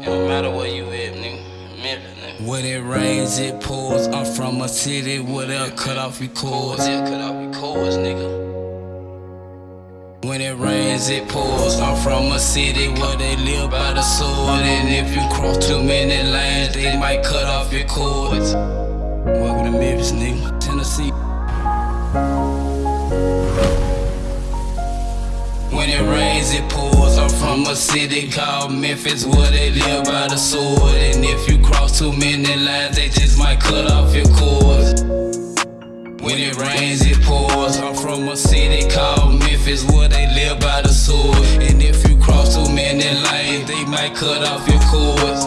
It don't matter where you at, nigga. Memphis, nigga. When it rains, it pours. I'm from a city where they'll cut off your cords. They'll cut off your cords, nigga. When it rains, it pours. I'm from a city where they live by the sword. And if you cross too many lines, they might cut off your cords. Welcome to Memphis, nigga. Tennessee. From a city called Memphis where they live by the sword. And if you cross too many lines, they just might cut off your cords. When it rains, it pours. I'm from a city called Memphis where they live by the sword. And if you cross too many lanes, they might cut off your cords.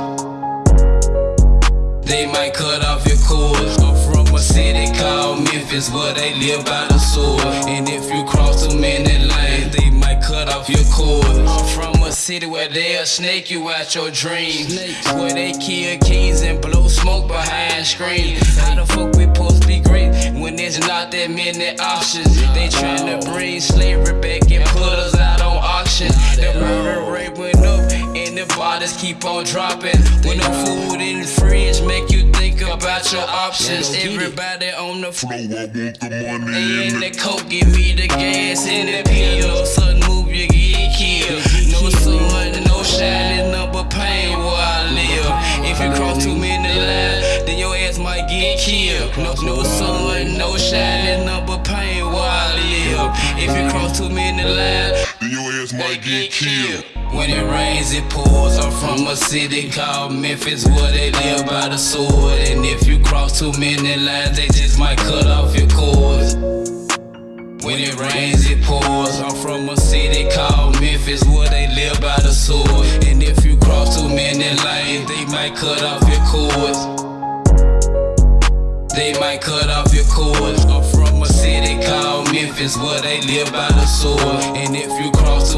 They might cut off your cords. I'm from a city called Memphis where they live by the sword. And if you cross too many lines, they might cut off your cords. I'm from a city where they'll snake you out your dreams. Where they kill kings and blow smoke behind screens. How the fuck we supposed to be great when there's not that many options? They tryna bring slavery back and put us out on auction. The murder rate went up and the bodies keep on dropping. When no food in the fridge make you think about your options. Everybody on the floor. Flow, I want the money And in the coke, give me the gas and the pill. Too many lines, then your ass might get killed. No, no sun, no shining, number pain where I live. If you cross too many lines, Then your ass might get killed. when it rains, it pours. I'm from a city called Memphis where they live by the sword. And if you cross too many lines, they just might cut off your cords. When it rains, it pours. I'm from a city called Memphis where they live by the sword. And if you cross too many lanes, they might cut off your cords. They might cut off your cord. I'm from a city called Memphis where they live by the sword. And if you cross